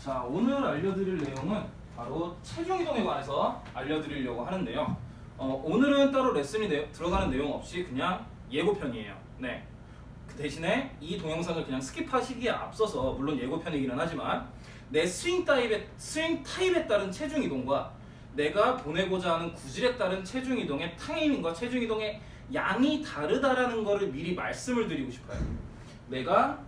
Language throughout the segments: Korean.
자 오늘 알려드릴 내용은 바로 체중 이동에 관해서 알려드리려고 하는데요. 어, 오늘은 따로 레슨이 내- 들어가는 내용 없이 그냥 예고편이에요. 네. 그 대신에 이 동영상을 그냥 skip하시기에 앞서서 물론 예고편이기는 하지만 내 스윙 타입에 스윙 타입에 따른 체중 이동과 내가 보내고자 하는 구질에 따른 체중 이동의 타이밍과 체중 이동의 양이 다르다라는 거를 미리 말씀을 드리고 싶어요. 내가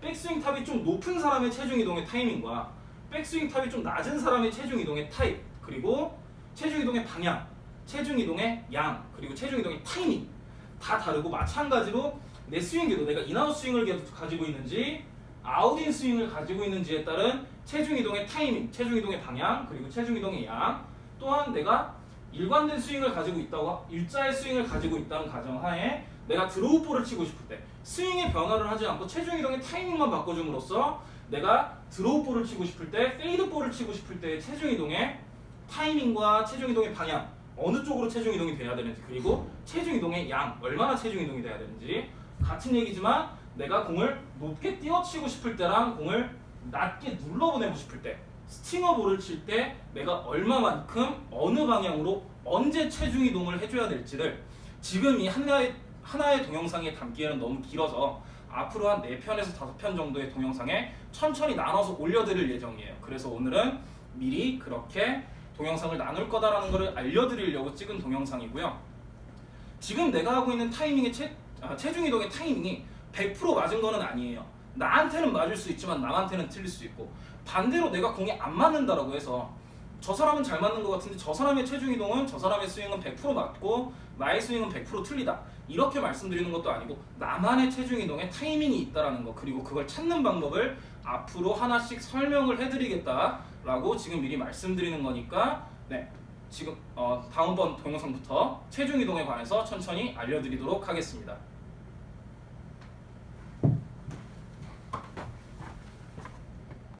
백스윙 top이 좀 높은 사람의 체중 이동의 타이밍과 백스윙 top이 좀 낮은 사람의 체중 이동의 타이밍 그리고 체중 이동의 방향, 체중 이동의 양 그리고 체중 이동의 타이밍 다 다르고 마찬가지로 내 스윙 궤도 내가 in-out 스윙을 가지고 있는지 out-in 스윙을 가지고 있는지에 따른 체중 이동의 타이밍, 체중 이동의 방향 그리고 체중 이동의 양 또한 내가 일관된 스윙을 가지고 있다고 일자의 스윙을 가지고 있다는 가정하에 내가 draw ball을 치고 싶을 때 스윙의 변화를 하지 않고 체중 이동의 타이밍만 바꿔줌으로써 내가 draw ball을 치고 싶을 때 fade ball을 치고 싶을 때 체중 이동의 타이밍과 체중 이동의 방향 어느 쪽으로 체중 이동이 돼야 되는지 그리고 체중 이동의 양 얼마나 체중 이동이 돼야 되는지. 같은 얘기지만 내가 공을 높게 띄워치고 싶을 때랑 공을 낮게 눌러보내고 싶을 때 stinger ball을 칠 때 내가 얼마만큼 어느 방향으로 언제 체중 이동을 해줘야 될지를 지금 이 하나의 하나의 동영상에 담기에는 너무 길어서 앞으로 한 4편에서 5편 정도의 동영상에 천천히 나눠서 올려드릴 예정이에요. 그래서 오늘은 미리 그렇게 동영상을 나눌 거다라는 것을 알려드리려고 찍은 동영상이고요. 지금 내가 하고 있는 타이밍의 체, 아, 체중 이동의 타이밍이 100% 맞은 거는 아니에요. 나한테는 맞을 수 있지만 남한테는 틀릴 수 있고 반대로 내가 공이 안 맞는다라고 해서 저 사람은 잘 맞는 것 같은데 저 사람의 체중 이동은 저 사람의 스윙은 100% 맞고 나의 스윙은 100% 틀리다 이렇게 말씀드리는 것도 아니고 나만의 체중 이동에 타이밍이 있다라는 거 그리고 그걸 찾는 방법을 앞으로 하나씩 설명을 해드리겠다라고 지금 미리 말씀드리는 거니까 네 지금 어, 다음번 동영상부터 체중 이동에 관해서 천천히 알려드리도록 하겠습니다.